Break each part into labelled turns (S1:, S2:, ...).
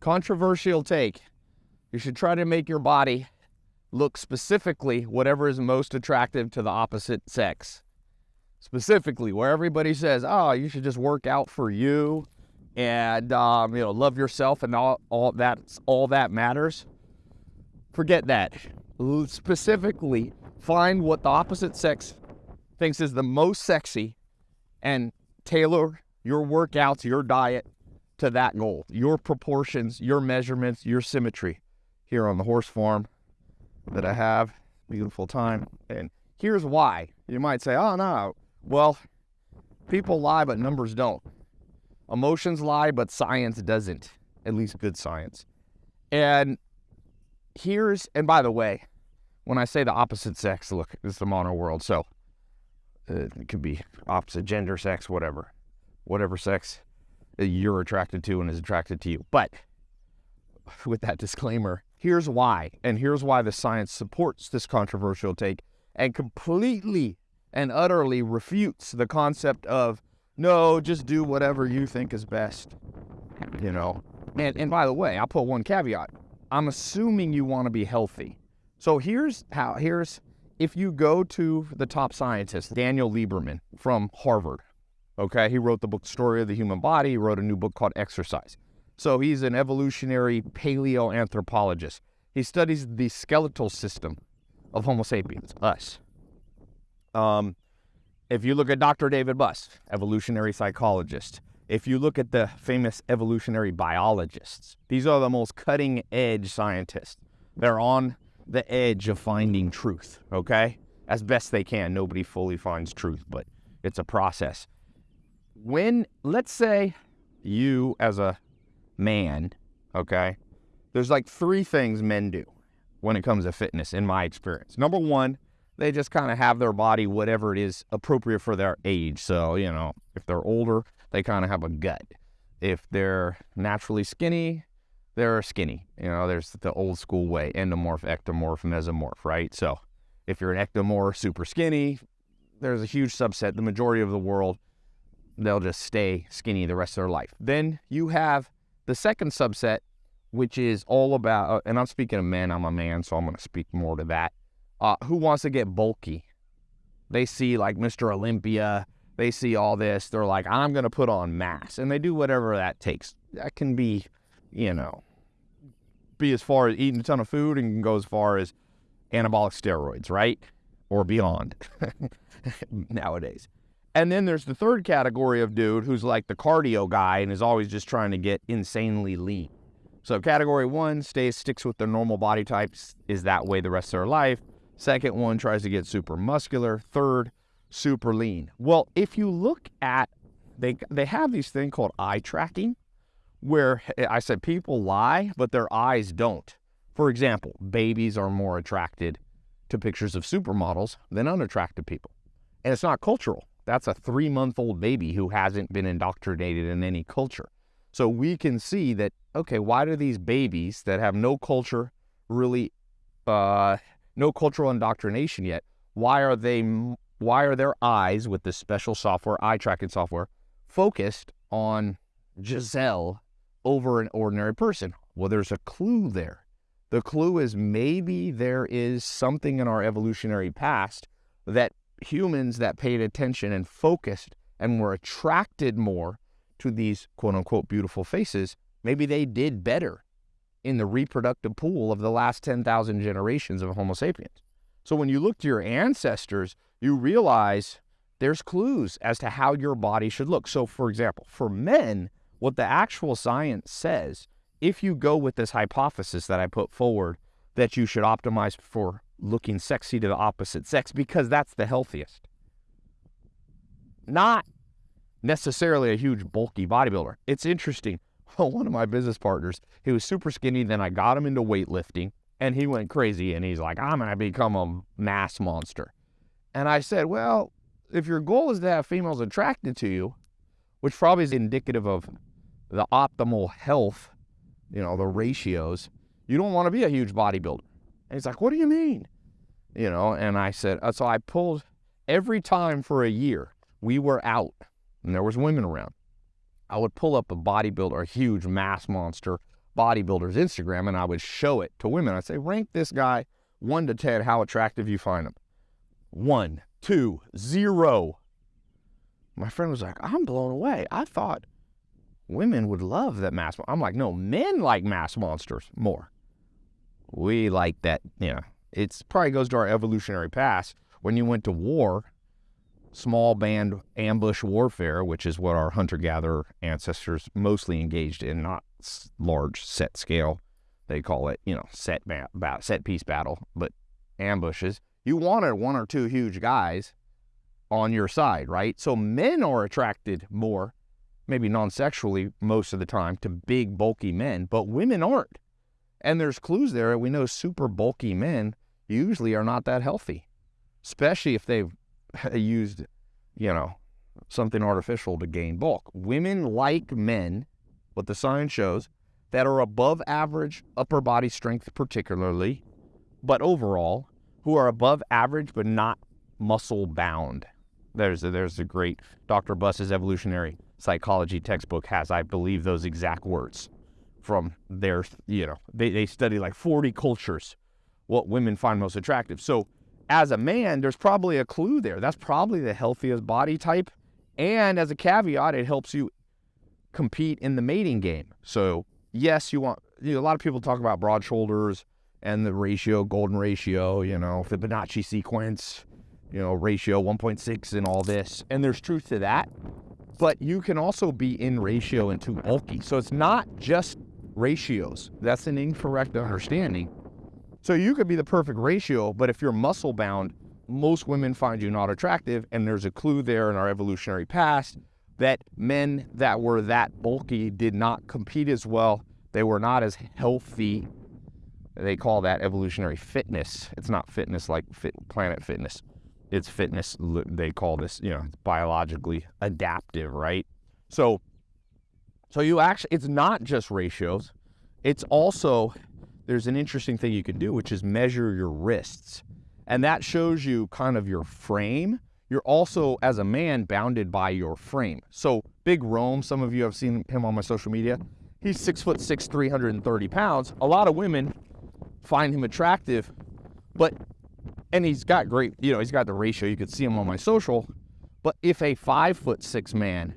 S1: controversial take. You should try to make your body look specifically whatever is most attractive to the opposite sex. Specifically, where everybody says, "Oh, you should just work out for you," and um, you know, love yourself, and all all all that matters. Forget that. Specifically, find what the opposite sex thinks is the most sexy, and tailor your workouts, your diet to that goal, your proportions, your measurements, your symmetry here on the horse farm that I have. Beautiful time. And here's why. You might say, oh, no. Well, people lie, but numbers don't. Emotions lie, but science doesn't, at least good science. And here's, and by the way, when I say the opposite sex, look, it's the mono world. So uh, it could be opposite gender, sex, whatever, whatever sex you're attracted to and is attracted to you. But with that disclaimer, here's why. And here's why the science supports this controversial take and completely and utterly refutes the concept of no, just do whatever you think is best. You know, and, and by the way, I'll put one caveat. I'm assuming you want to be healthy. So here's how, here's, if you go to the top scientist, Daniel Lieberman from Harvard, okay, he wrote the book Story of the Human Body, he wrote a new book called Exercise. So he's an evolutionary paleoanthropologist. He studies the skeletal system of Homo sapiens, us. Um, if you look at Dr. David Buss, evolutionary psychologist, if you look at the famous evolutionary biologists, these are the most cutting edge scientists. They're on the edge of finding truth, okay? As best they can. Nobody fully finds truth, but it's a process. When, let's say, you as a man, okay, there's like three things men do when it comes to fitness, in my experience. Number one, they just kind of have their body whatever it is appropriate for their age. So, you know, if they're older, they kind of have a gut. If they're naturally skinny, they're skinny. You know, there's the old school way endomorph, ectomorph, mesomorph, right? So, if you're an ectomorph, super skinny, there's a huge subset. The majority of the world, they'll just stay skinny the rest of their life. Then you have the second subset, which is all about, uh, and I'm speaking of men, I'm a man, so I'm going to speak more to that uh, who wants to get bulky? They see like Mr. Olympia, they see all this. They're like, I'm going to put on mass. And they do whatever that takes. That can be, you know, be as far as eating a ton of food and can go as far as anabolic steroids, right? Or beyond nowadays. And then there's the third category of dude who's like the cardio guy and is always just trying to get insanely lean. So category one stays sticks with their normal body types, is that way the rest of their life. Second one tries to get super muscular. Third, super lean. Well, if you look at they they have these thing called eye tracking, where I said people lie, but their eyes don't. For example, babies are more attracted to pictures of supermodels than unattractive people. And it's not cultural. That's a three month old baby who hasn't been indoctrinated in any culture. So we can see that, okay, why do these babies that have no culture really uh, no cultural indoctrination yet. Why are they? Why are their eyes with this special software, eye tracking software, focused on Gisele over an ordinary person? Well, there's a clue there. The clue is maybe there is something in our evolutionary past that humans that paid attention and focused and were attracted more to these quote unquote beautiful faces, maybe they did better in the reproductive pool of the last 10,000 generations of Homo sapiens. So when you look to your ancestors, you realize there's clues as to how your body should look. So, for example, for men, what the actual science says, if you go with this hypothesis that I put forward, that you should optimize for looking sexy to the opposite sex because that's the healthiest. Not necessarily a huge bulky bodybuilder. It's interesting one of my business partners, he was super skinny. Then I got him into weightlifting and he went crazy and he's like, I'm going to become a mass monster. And I said, well, if your goal is to have females attracted to you, which probably is indicative of the optimal health, you know, the ratios, you don't want to be a huge bodybuilder. And he's like, what do you mean? You know, and I said, uh, so I pulled every time for a year we were out and there was women around. I would pull up a bodybuilder, a huge mass monster bodybuilder's Instagram and I would show it to women. I'd say, rank this guy one to 10, how attractive you find him. One, two, zero. My friend was like, I'm blown away. I thought women would love that mass. I'm like, no, men like mass monsters more. We like that, you know, it's probably goes to our evolutionary past. When you went to war, small band ambush warfare, which is what our hunter gatherer ancestors mostly engaged in, not large set scale. They call it, you know, set ba- set piece battle, but ambushes. You wanted one or two huge guys on your side, right? So men are attracted more, maybe non-sexually most of the time, to big bulky men, but women aren't. And there's clues there. We know super bulky men usually are not that healthy, especially if they've used, you know, something artificial to gain bulk. Women like men, what the science shows, that are above average upper body strength, particularly, but overall, who are above average but not muscle bound. There's a, there's a great Dr. Buss's evolutionary psychology textbook has, I believe, those exact words from their, you know, they, they study like 40 cultures what women find most attractive. So as a man, there's probably a clue there. That's probably the healthiest body type. And as a caveat, it helps you compete in the mating game. So, yes, you want, you know, a lot of people talk about broad shoulders and the ratio, golden ratio, you know, the Fibonacci sequence, you know, ratio 1.6 and all this. And there's truth to that. But you can also be in ratio and too bulky. So it's not just ratios. That's an incorrect understanding. So you could be the perfect ratio, but if you're muscle bound, most women find you not attractive. And there's a clue there in our evolutionary past that men that were that bulky did not compete as well. They were not as healthy. They call that evolutionary fitness. It's not fitness like fit, planet fitness. It's fitness. They call this, you know, biologically adaptive, right? So, so you actually, it's not just ratios. It's also there's an interesting thing you can do, which is measure your wrists. And that shows you kind of your frame. You're also, as a man, bounded by your frame. So Big Rome, some of you have seen him on my social media. He's six foot six, 330 pounds. A lot of women find him attractive, but and he's got great, you know, he's got the ratio. You could see him on my social. But if a five foot six man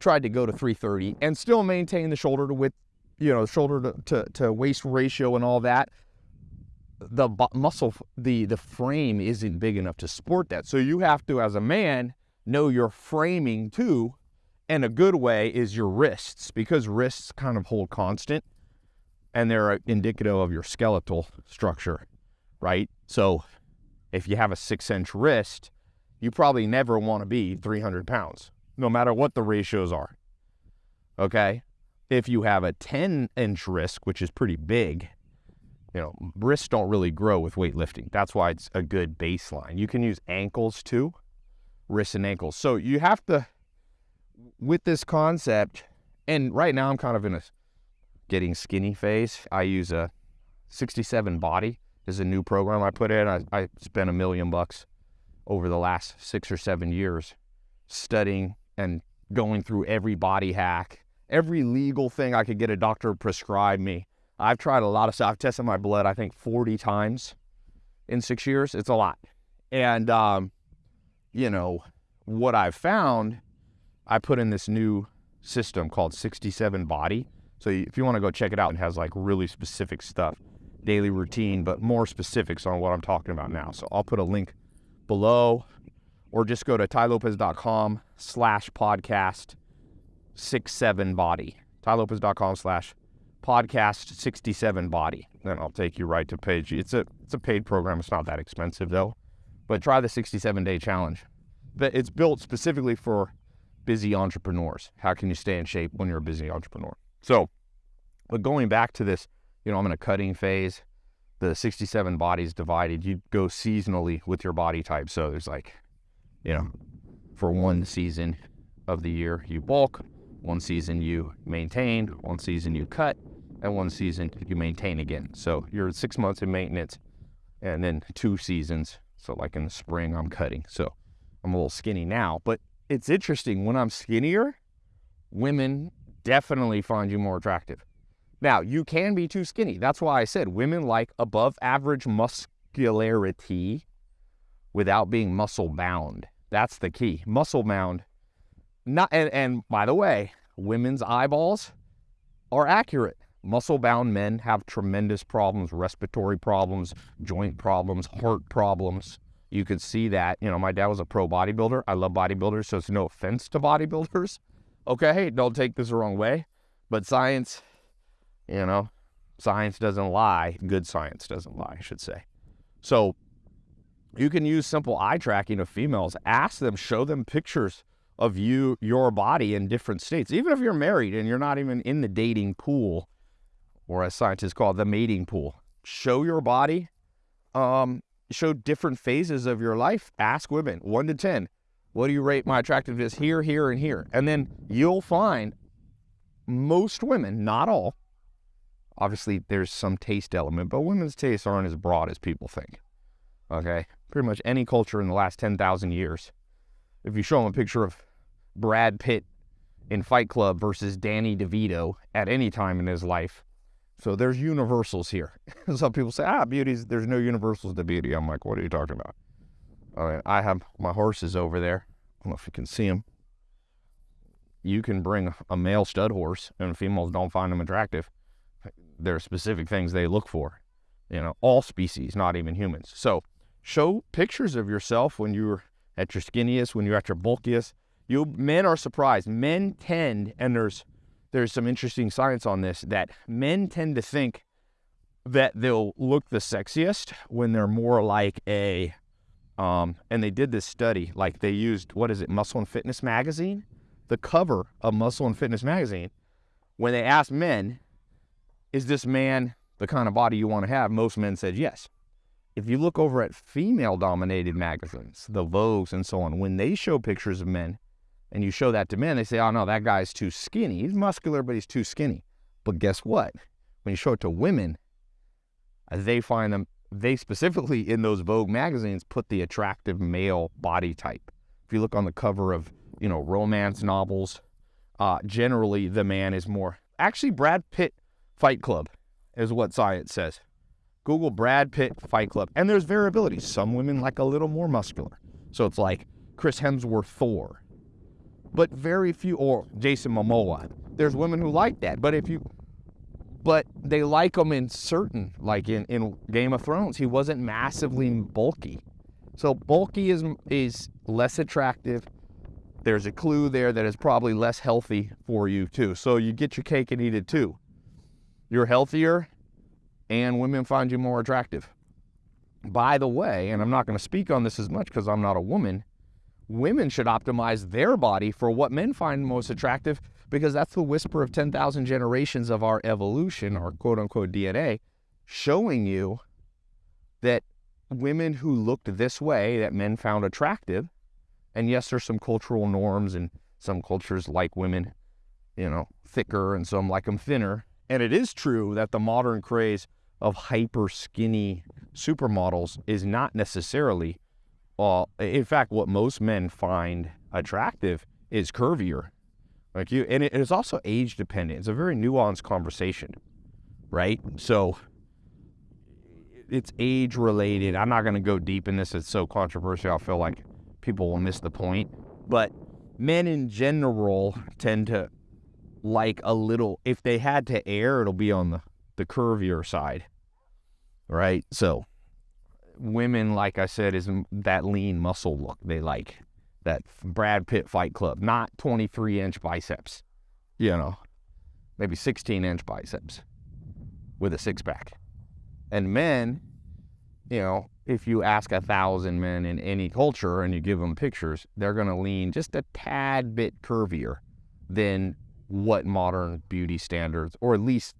S1: tried to go to 330 and still maintain the shoulder to width you know, shoulder to, to, to waist ratio and all that, the muscle, the, the frame isn't big enough to support that. So you have to, as a man, know your framing too. And a good way is your wrists because wrists kind of hold constant and they're indicative of your skeletal structure, right? So if you have a six inch wrist, you probably never want to be 300 pounds, no matter what the ratios are. Okay. If you have a 10 inch wrist, which is pretty big, you know, wrists don't really grow with weightlifting. That's why it's a good baseline. You can use ankles too, wrists and ankles. So you have to, with this concept, and right now I'm kind of in a getting skinny phase. I use a 67 body this is a new program I put in. I, I spent a million bucks over the last six or seven years studying and going through every body hack every legal thing I could get a doctor prescribe me. I've tried a lot of stuff. I've tested my blood, I think 40 times in six years. It's a lot. And, um, you know, what I've found, I put in this new system called 67 Body. So if you want to go check it out, it has like really specific stuff, daily routine, but more specifics on what I'm talking about now. So I'll put a link below or just go to tailopez.com slash podcast six seven body. tailopez.com slash podcast 67 body. Then I'll take you right to page. It's a it's a paid program. It's not that expensive though. But try the 67 day challenge. It's built specifically for busy entrepreneurs. How can you stay in shape when you're a busy entrepreneur? So, but going back to this, you know, I'm in a cutting phase. The 67 bodies divided. You go seasonally with your body type. So there's like, you know, for one season of the year, you bulk. One season you maintain, one season you cut, and one season you maintain again. So you're six months in maintenance and then two seasons. So like in the spring, I'm cutting. So I'm a little skinny now, but it's interesting when I'm skinnier, women definitely find you more attractive Now, you can be too skinny. That's why I said women like above average muscularity without being muscle bound. That's the key. Muscle bound. Not and, and by the way, women's eyeballs are accurate. Muscle bound men have tremendous problems, respiratory problems, joint problems, heart problems. You could see that. You know, my dad was a pro bodybuilder. I love bodybuilders, so it's no offense to bodybuilders. Okay, don't take this the wrong way. But science, you know, science doesn't lie. Good science doesn't lie, I should say. So you can use simple eye tracking of females. Ask them, show them pictures of you, your body in different states. Even if you're married and you're not even in the dating pool, or as scientists call it, the mating pool. Show your body, um, show different phases of your life. Ask women, one to 10, what do you rate my attractiveness here, here, and here? And then you'll find most women, not all, obviously there's some taste element, but women's tastes aren't as broad as people think. Okay? Pretty much any culture in the last 10,000 years. If you show them a picture of Brad Pitt in Fight Club versus Danny DeVito at any time in his life, so there's universals here. Some people say, ah, beauty's, there's no universals to beauty. I'm like, what are you talking about? All right, I have my horses over there. I don't know if you can see them. You can bring a male stud horse and females don't find them attractive. There are specific things they look for. You know, all species, not even humans. So show pictures of yourself when you're at your skinniest, when you're at your bulkiest. You men are surprised. Men tend, and there's there's some interesting science on this that men tend to think that they'll look the sexiest when they're more like a um, and they did this study like they used what is it muscle and fitness magazine the cover of muscle and fitness magazine when they asked men is this man the kind of body you want to have most men said yes if you look over at female dominated magazines the vogues and so on when they show pictures of men and you show that to men, they say, oh no, that guy's too skinny. He's muscular, but he's too skinny. But guess what? When you show it to women, they find them, they specifically in those Vogue magazines put the attractive male body type. If you look on the cover of, you know, romance novels, uh, generally the man is more, actually Brad Pitt Fight Club is what science says. Google Brad Pitt Fight Club. And there's variability. Some women like a little more muscular. So it's like Chris Hemsworth Thor but very few, or Jason Momoa. There's women who like that, but if you, but they like him in certain, like in, in Game of Thrones, he wasn't massively bulky. So bulky is is less attractive. There's a clue there that is probably less healthy for you too. So you get your cake and eat it too. You're healthier, and women find you more attractive. By the way, and I'm not going to speak on this as much because I'm not a woman women should optimize their body for what men find most attractive because that's the whisper of 10,000 generations of our evolution, our quote unquote DNA, showing you that women who looked this way that men found attractive, and yes, there's some cultural norms and some cultures like women, you know, thicker and some like them thinner. And it is true that the modern craze of hyper skinny supermodels is not necessarily uh, well, in fact, what most men find attractive is curvier. Like you, and it is also age dependent. It's a very nuanced conversation, right? So it's age related. I'm not going to go deep in this. It's so controversial. I feel like people will miss the point. But men in general tend to like a little, if they had to err, it'll be on the, the curvier side, right? So women, like I said, is that lean muscle look they like. That Brad Pitt Fight Club, not 23 inch biceps, you know, maybe 16 inch biceps with a six pack. And men, you know, if you ask a thousand men in any culture and you give them pictures, they're going to lean just a tad bit curvier than what modern beauty standards, or at least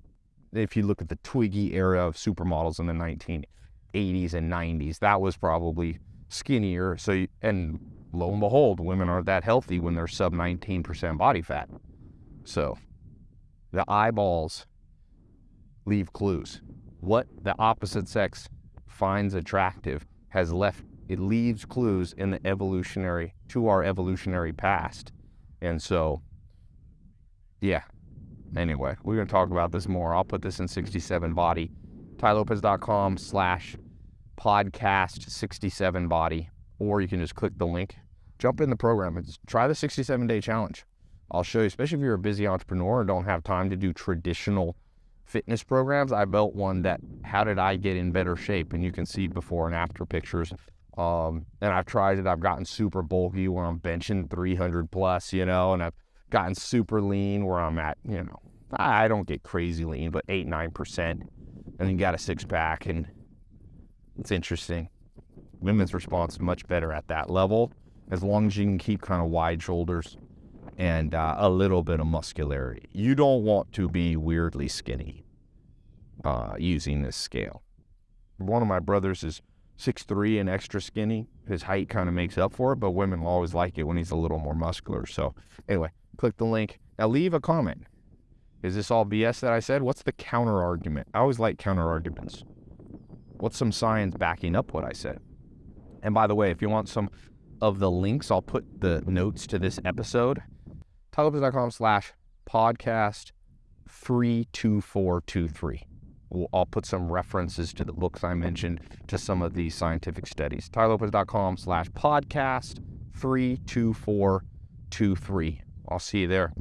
S1: if you look at the Twiggy era of supermodels in the 1980s and 90s. That was probably skinnier. So, you, and lo and behold, women aren't that healthy when they're sub 19% body fat. So, the eyeballs leave clues. What the opposite sex finds attractive has left, it leaves clues in the evolutionary, to our evolutionary past. And so, yeah, Anyway, we're going to talk about this more. I'll put this in 67 body. TaiLopez.com slash podcast 67 body. Or you can just click the link, jump in the program, and try the 67 day challenge. I'll show you, especially if you're a busy entrepreneur and don't have time to do traditional fitness programs. I built one that, how did I get in better shape? And you can see before and after pictures. Um, and I've tried it. I've gotten super bulky where I'm benching 300 plus, you know, and I've gotten super lean where I'm at, you know, I don't get crazy lean, but eight, 9%. And then got a six pack. And it's interesting. Women's response much better at that level as long as you can keep kind of wide shoulders and uh, a little bit of muscularity. You don't want to be weirdly skinny uh, using this scale. One of my brothers is six three and extra skinny. His height kind of makes up for it, but women will always like it when he's a little more muscular. So, anyway, click the link. Now, leave a comment. Is this all BS that I said? What's the counter argument? I always like counter arguments. What's some science backing up what I said? And by the way, if you want some of the links, I'll put the notes to this episode. tailopez.com slash podcast 32423. I'll put some references to the books I mentioned to some of these scientific studies. tailopez.com slash podcast 32423. I'll see you there.